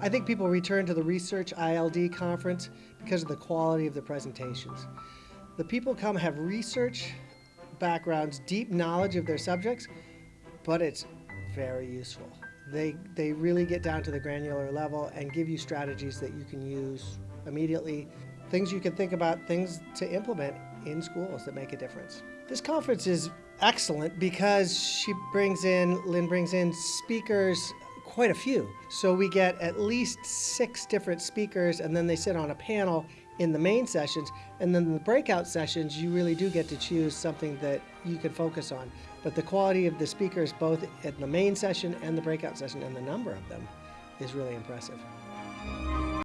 I think people return to the Research ILD conference because of the quality of the presentations. The people come have research backgrounds, deep knowledge of their subjects, but it's very useful. They, they really get down to the granular level and give you strategies that you can use immediately, things you can think about, things to implement in schools that make a difference. This conference is excellent because she brings in, Lynn brings in speakers quite a few. So we get at least six different speakers and then they sit on a panel in the main sessions and then the breakout sessions you really do get to choose something that you can focus on. But the quality of the speakers both at the main session and the breakout session and the number of them is really impressive.